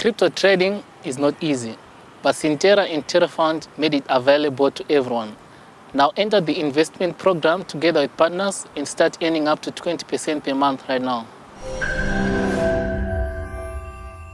Crypto trading is not easy, but Sintera and TerraFund made it available to everyone. Now enter the investment program together with partners and start earning up to 20% per month right now.